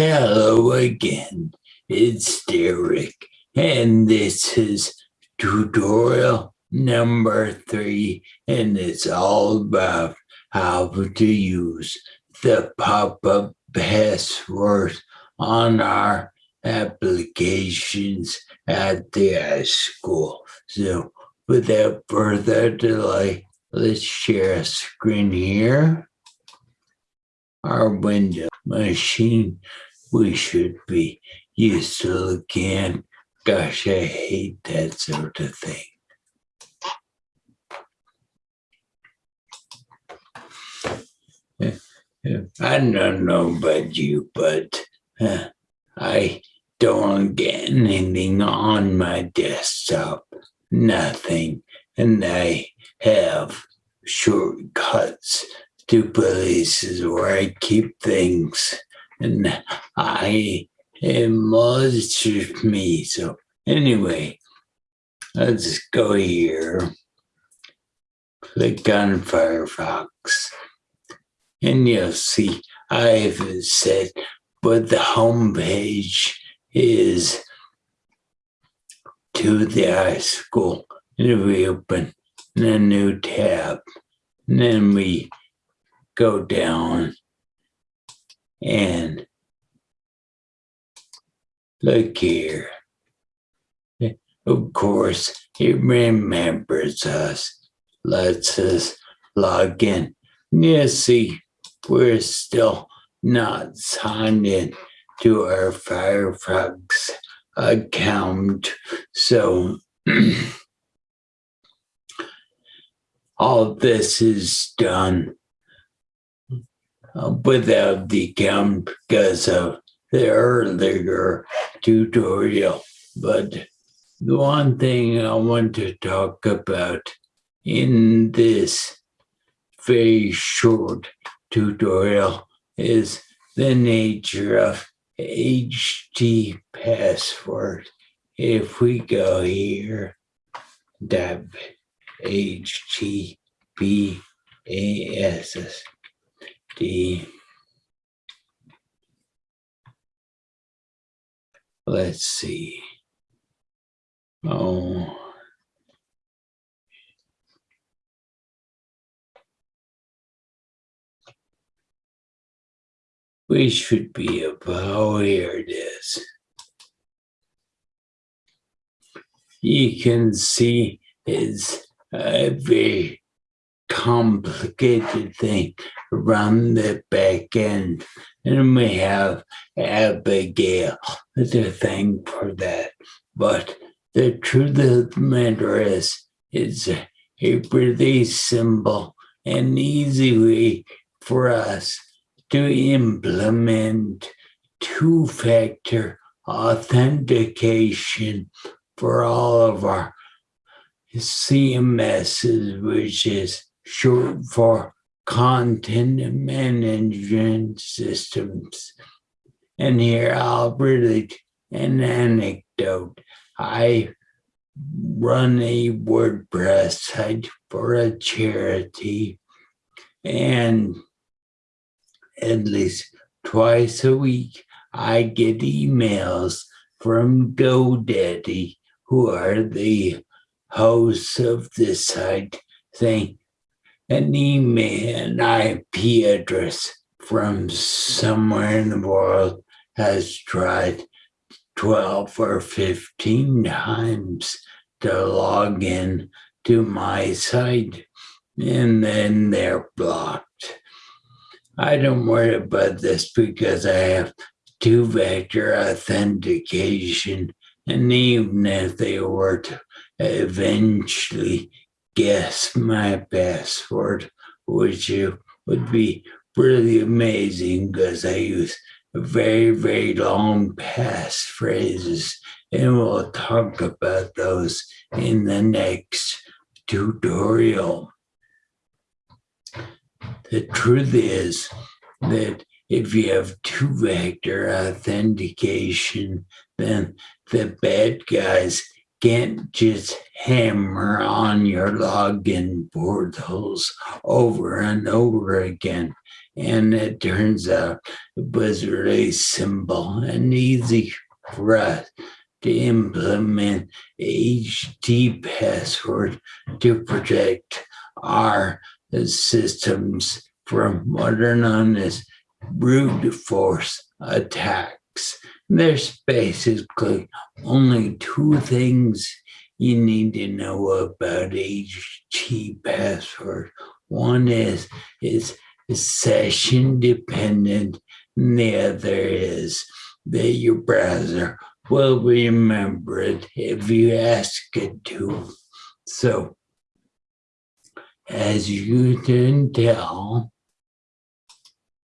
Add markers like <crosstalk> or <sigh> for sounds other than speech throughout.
Hello again, it's Derek, and this is tutorial number three, and it's all about how to use the pop-up password on our applications at the iSchool. So without further delay, let's share a screen here. Our window machine we should be used to at. Gosh, I hate that sort of thing. I don't know about you, but uh, I don't get anything on my desktop, nothing, and I have shortcuts to places where I keep things, and I was just me. So anyway, let's go here. Click on Firefox and you'll see I've said, but the home page is to the iSchool. And we open a new tab. And then we go down and look here. Of course, it remembers us, lets us log in. You see, we're still not signed in to our Firefox account. So <clears throat> all this is done Uh, without the camp because of the earlier tutorial. But the one thing I want to talk about in this very short tutorial is the nature of HT password. If we go here, tab HTTPASS D. Let's see. Oh. We should be about here it is. You can see it's a very complicated thing around the back end. And we have Abigail to thank for that. But the truth of the matter is, it's a, a pretty simple and easy way for us to implement two-factor authentication for all of our CMSs, which is short for content management systems. And here I'll relate an anecdote. I run a WordPress site for a charity and at least twice a week I get emails from GoDaddy who are the hosts of this site saying an email, an IP address from somewhere in the world has tried 12 or 15 times to log in to my site and then they're blocked. I don't worry about this because I have two-factor authentication and even if they were to eventually guess my password, which you would be really amazing because I use very, very long passphrases and we'll talk about those in the next tutorial. The truth is that if you have two-factor authentication, then the bad guys can't just hammer on your login portals over and over again. And it turns out it was really simple and easy for us to implement HT password to protect our systems from what are known as brute force attacks. There's basically only two things you need to know about HT password. One is is session dependent, and the other is that your browser will remember it if you ask it to. So, as you can tell,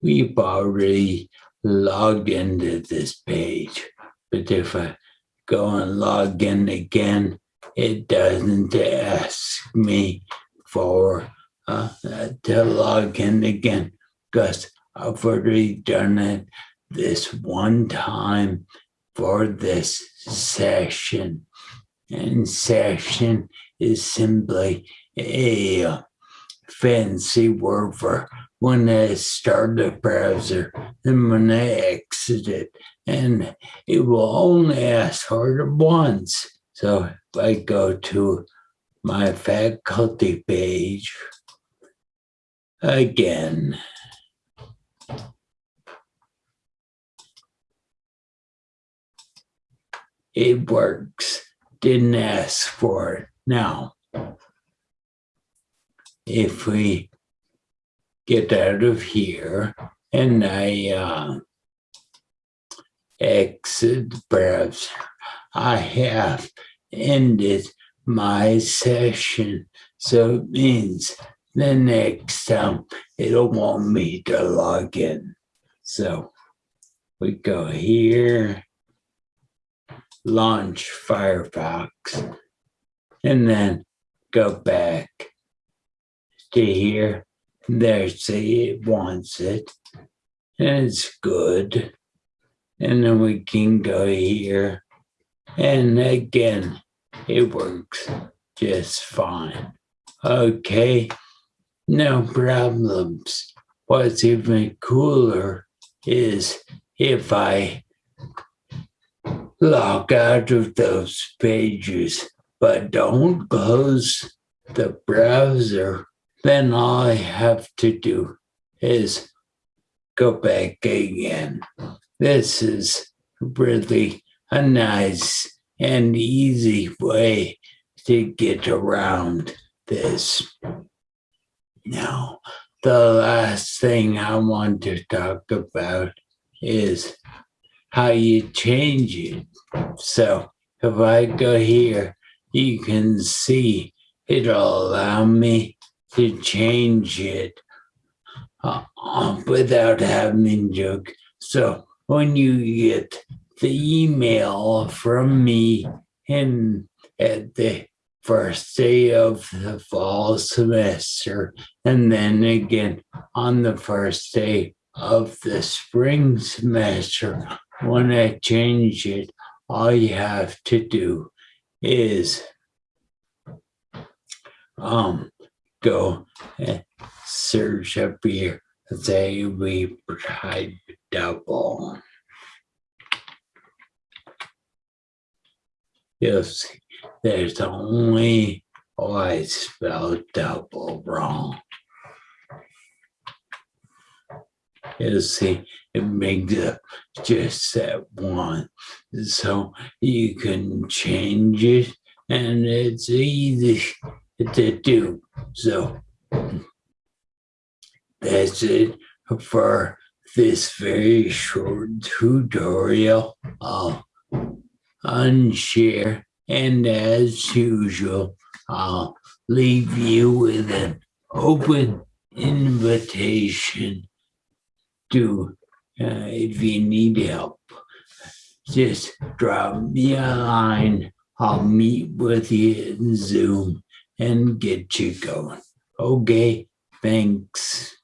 we've already logged into this page. But if I go and log in again, it doesn't ask me for uh, to log in again because I've already done it this one time for this session. And session is simply a fancy word for when I start the browser and when I exit it. And it will only ask for it once. So if I go to my faculty page again, it works. Didn't ask for it. Now, if we get out of here and I uh, exit browser, I have ended my session. So it means the next time it'll want me to log in. So we go here, launch Firefox, and then go back to here. There's it wants it, and it's good. And then we can go here, and again, it works just fine. Okay, no problems. What's even cooler is if I log out of those pages, but don't close the browser, then all I have to do is go back again. This is really a nice and easy way to get around this. Now, the last thing I want to talk about is how you change it. So if I go here, you can see it'll allow me to change it uh, without having to. So when you get the email from me in at the first day of the fall semester and then again on the first day of the spring semester. When I change it all you have to do is um go and search up here say we type double You'll there's only, oh, I spelled double wrong. You'll see it makes it just that one. So you can change it and it's easy to do. So that's it for this very short tutorial. I'll unshare, and as usual, I'll leave you with an open invitation to, uh, if you need help, just drop me a line. I'll meet with you in Zoom and get you going. Okay, thanks.